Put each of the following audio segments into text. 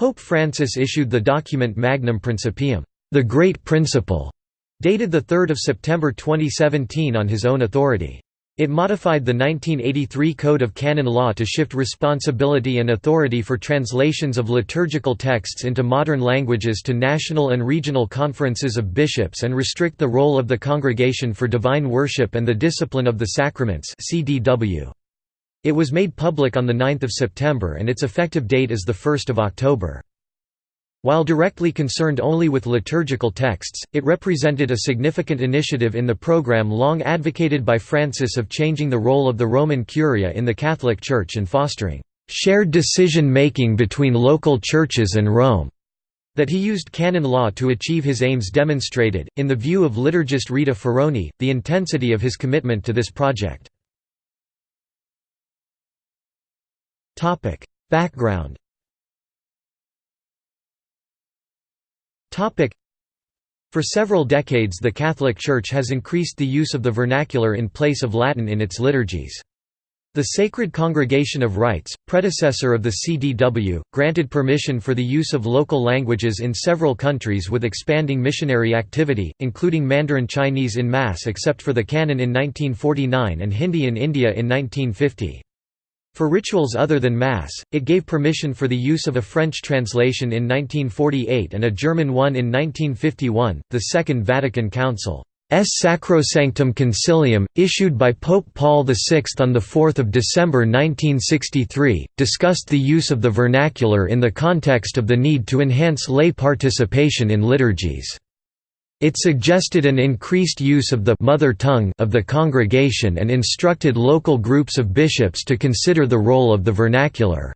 Pope Francis issued the document Magnum Principium, the Great Principle, dated 3 September 2017 on his own authority. It modified the 1983 Code of Canon Law to shift responsibility and authority for translations of liturgical texts into modern languages to national and regional conferences of bishops and restrict the role of the Congregation for Divine Worship and the Discipline of the Sacraments CDW. It was made public on 9 September and its effective date is 1 October. While directly concerned only with liturgical texts, it represented a significant initiative in the program long advocated by Francis of changing the role of the Roman Curia in the Catholic Church and fostering shared decision-making between local churches and Rome. That he used canon law to achieve his aims demonstrated, in the view of liturgist Rita Ferrone, the intensity of his commitment to this project. Background For several decades the Catholic Church has increased the use of the vernacular in place of Latin in its liturgies. The Sacred Congregation of Rites, predecessor of the CDW, granted permission for the use of local languages in several countries with expanding missionary activity, including Mandarin Chinese in Mass except for the Canon in 1949 and Hindi in India in 1950. For rituals other than Mass, it gave permission for the use of a French translation in 1948 and a German one in 1951. The Second Vatican Council S. Sacrosanctum Concilium, issued by Pope Paul VI on 4 December 1963, discussed the use of the vernacular in the context of the need to enhance lay participation in liturgies. It suggested an increased use of the mother tongue of the congregation and instructed local groups of bishops to consider the role of the vernacular.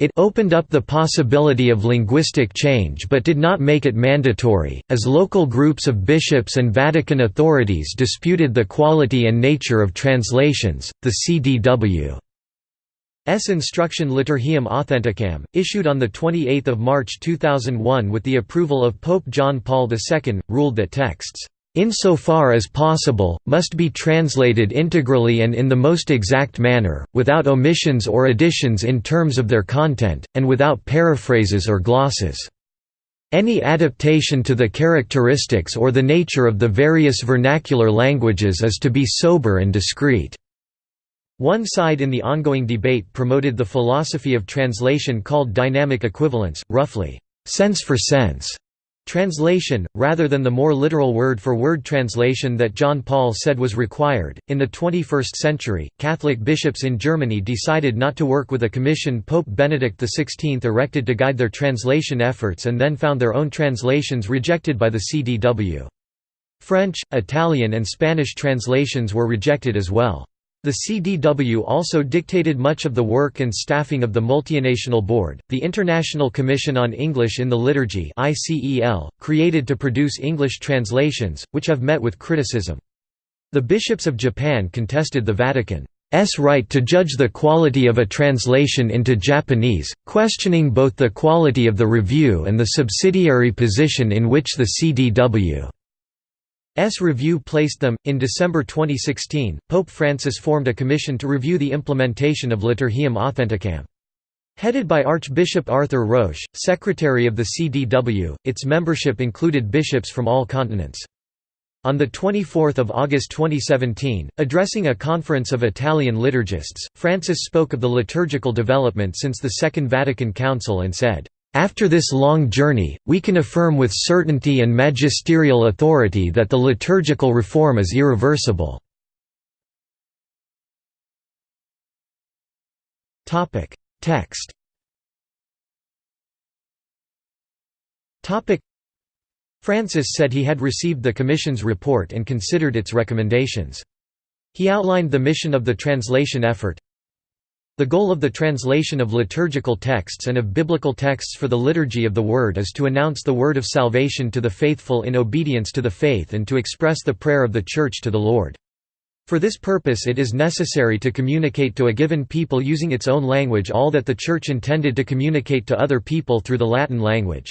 It opened up the possibility of linguistic change but did not make it mandatory, as local groups of bishops and Vatican authorities disputed the quality and nature of translations. The CDW S. Instruction Liturgiam Authenticam, issued on 28 March 2001 with the approval of Pope John Paul II, ruled that texts, "...insofar as possible, must be translated integrally and in the most exact manner, without omissions or additions in terms of their content, and without paraphrases or glosses." Any adaptation to the characteristics or the nature of the various vernacular languages is to be sober and discreet. One side in the ongoing debate promoted the philosophy of translation called dynamic equivalence, roughly, sense for sense translation, rather than the more literal word for word translation that John Paul said was required. In the 21st century, Catholic bishops in Germany decided not to work with a commission Pope Benedict XVI erected to guide their translation efforts and then found their own translations rejected by the CDW. French, Italian, and Spanish translations were rejected as well. The CDW also dictated much of the work and staffing of the Multinational Board, the International Commission on English in the Liturgy created to produce English translations, which have met with criticism. The bishops of Japan contested the Vatican's right to judge the quality of a translation into Japanese, questioning both the quality of the review and the subsidiary position in which the CDW S review placed them. In December 2016, Pope Francis formed a commission to review the implementation of Liturgiam Authenticam. Headed by Archbishop Arthur Roche, secretary of the CDW, its membership included bishops from all continents. On 24 August 2017, addressing a conference of Italian liturgists, Francis spoke of the liturgical development since the Second Vatican Council and said, after this long journey, we can affirm with certainty and magisterial authority that the liturgical reform is irreversible. Text Francis said he had received the Commission's report and considered its recommendations. He outlined the mission of the translation effort, the goal of the translation of liturgical texts and of biblical texts for the liturgy of the Word is to announce the word of salvation to the faithful in obedience to the faith and to express the prayer of the Church to the Lord. For this purpose it is necessary to communicate to a given people using its own language all that the Church intended to communicate to other people through the Latin language.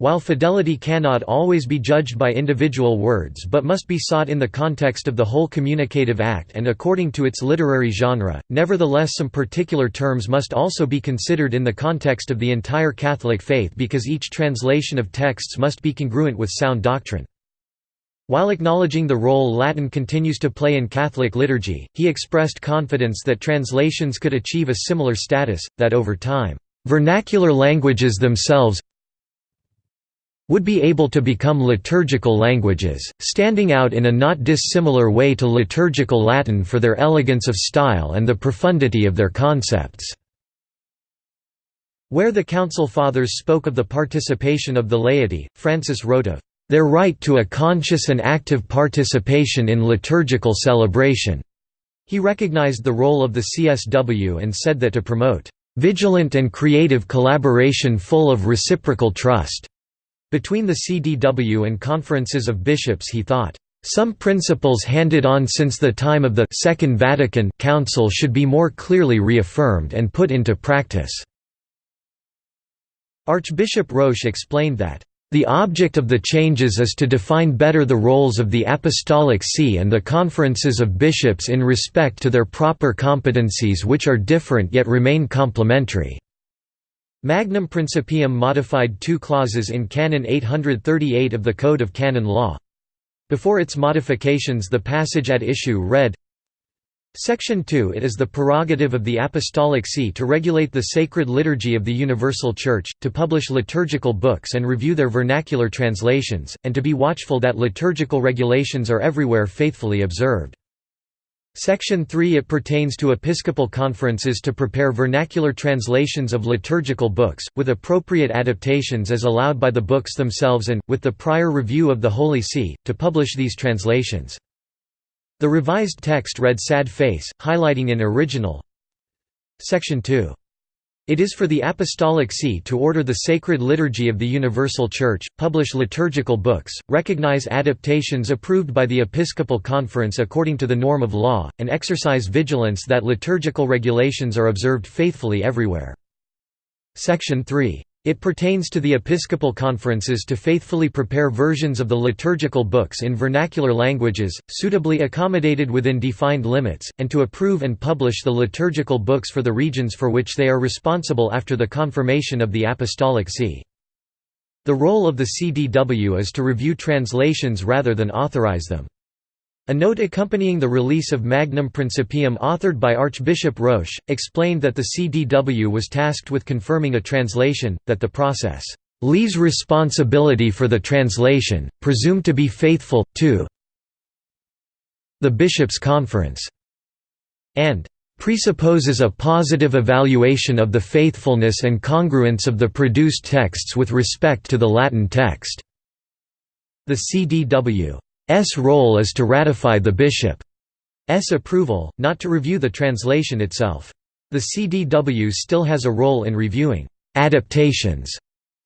While fidelity cannot always be judged by individual words but must be sought in the context of the whole communicative act and according to its literary genre, nevertheless some particular terms must also be considered in the context of the entire Catholic faith because each translation of texts must be congruent with sound doctrine. While acknowledging the role Latin continues to play in Catholic liturgy, he expressed confidence that translations could achieve a similar status, that over time, "...vernacular languages themselves would be able to become liturgical languages, standing out in a not dissimilar way to liturgical Latin for their elegance of style and the profundity of their concepts." Where the Council Fathers spoke of the participation of the laity, Francis wrote of their right to a conscious and active participation in liturgical celebration. He recognized the role of the CDW and said that to promote vigilant and creative collaboration full of reciprocal trust between the CDW and conferences of bishops he thought, "...some principles handed on since the time of the Second Vatican Council should be more clearly reaffirmed and put into practice." Archbishop Roche explained that, "...the object of the changes is to define better the roles of the Apostolic See and the conferences of bishops in respect to their proper competencies which are different yet remain complementary." Magnum Principium modified two clauses in Canon 838 of the Code of Canon Law. Before its modifications the passage at issue read, Section 2 It is the prerogative of the Apostolic See to regulate the sacred liturgy of the Universal Church, to publish liturgical books and review their vernacular translations, and to be watchful that liturgical regulations are everywhere faithfully observed. Section 3 It pertains to episcopal conferences to prepare vernacular translations of liturgical books, with appropriate adaptations as allowed by the books themselves and, with the prior review of the Holy See, to publish these translations. The revised text read Sad Face, highlighting an original Section 2 it is for the Apostolic See to order the sacred liturgy of the Universal Church, publish liturgical books, recognize adaptations approved by the Episcopal Conference according to the norm of law, and exercise vigilance that liturgical regulations are observed faithfully everywhere. Section 3 it pertains to the episcopal conferences to faithfully prepare versions of the liturgical books in vernacular languages, suitably accommodated within defined limits, and to approve and publish the liturgical books for the regions for which they are responsible after the confirmation of the Apostolic See. The role of the CDW is to review translations rather than authorize them. A note accompanying the release of Magnum Principium authored by Archbishop Roche, explained that the CDW was tasked with confirming a translation, that the process leaves responsibility for the translation, presumed to be faithful, to the Bishops' Conference, and presupposes a positive evaluation of the faithfulness and congruence of the produced texts with respect to the Latin text. The CDW role is to ratify the bishop's approval, not to review the translation itself. The CDW still has a role in reviewing «adaptations»,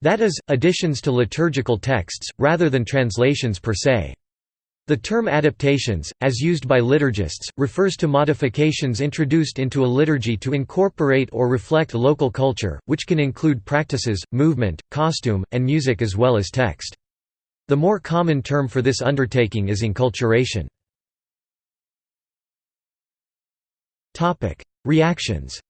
that is, additions to liturgical texts, rather than translations per se. The term adaptations, as used by liturgists, refers to modifications introduced into a liturgy to incorporate or reflect local culture, which can include practices, movement, costume, and music as well as text. The more common term for this undertaking is inculturation. Reactions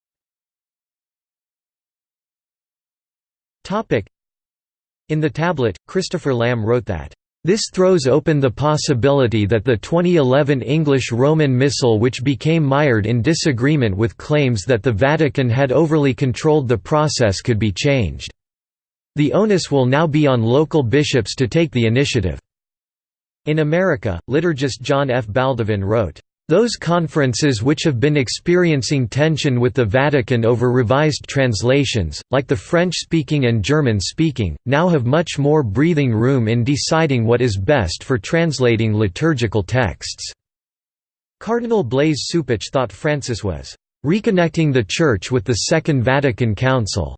In the tablet, Christopher Lamb wrote that this throws open the possibility that the 2011 English Roman Missal which became mired in disagreement with claims that the Vatican had overly controlled the process could be changed. The onus will now be on local bishops to take the initiative. In America, liturgist John F. Baldovin wrote, those conferences which have been experiencing tension with the Vatican over revised translations, like the French-speaking and German-speaking, now have much more breathing room in deciding what is best for translating liturgical texts." Cardinal Blaise Cupich thought Francis was, "...reconnecting the Church with the Second Vatican Council."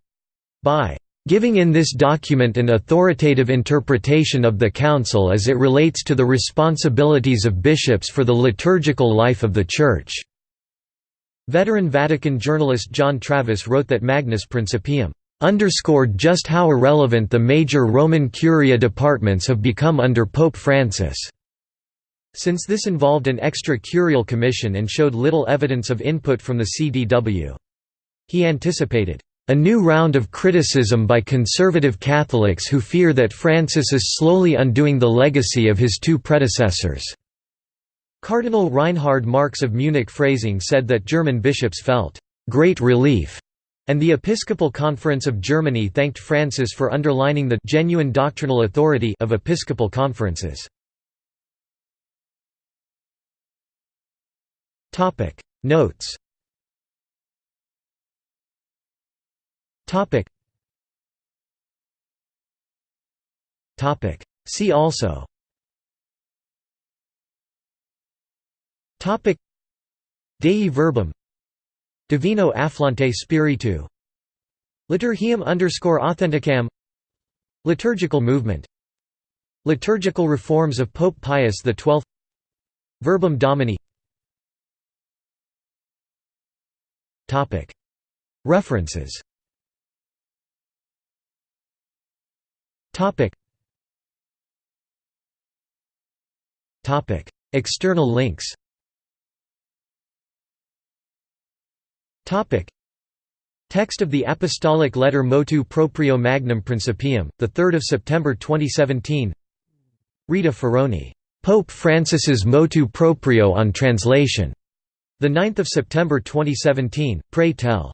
by Giving in this document an authoritative interpretation of the Council as it relates to the responsibilities of bishops for the liturgical life of the Church." Veteran Vatican journalist John Thavis wrote that Magnum Principium underscored just how irrelevant the major Roman Curia departments have become under Pope Francis. Since this involved an extra curial commission and showed little evidence of input from the CDW. He anticipated, "...a new round of criticism by conservative Catholics who fear that Francis is slowly undoing the legacy of his two predecessors." Cardinal Reinhard Marx of Munich Freising said that German bishops felt, "...great relief," and the Episcopal Conference of Germany thanked Francis for underlining the genuine doctrinal authority of episcopal conferences. Topic Notes Topic. Topic. See also. Topic. Dei verbum. Divino afflante spiritu. Liturgiam underscore authenticam. Liturgical movement. Liturgical reforms of Pope Pius XII Verbum Domini. Topic. References External links. Topic. Text of the Apostolic Letter Motu Proprio Magnum Principium, 3 September 2017 Rita Ferrone, "'Pope Francis's Motu Proprio on Translation' The 9th of September 2017, Pray Tell